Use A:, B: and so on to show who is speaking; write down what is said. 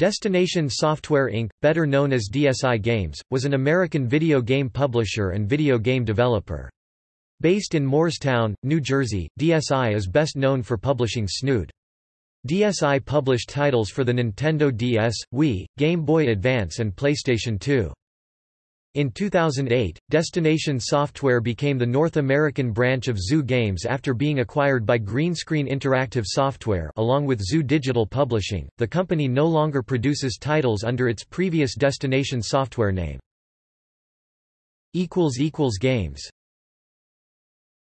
A: Destination Software Inc., better known as DSI Games, was an American video game publisher and video game developer. Based in Moorestown, New Jersey, DSI is best known for publishing Snood. DSI published titles for the Nintendo DS, Wii, Game Boy Advance and PlayStation 2. In 2008, Destination Software became the North American branch of Zoo Games after being acquired by Greenscreen Interactive Software along with Zoo Digital Publishing. The company no longer produces titles under its previous Destination Software name. equals equals Games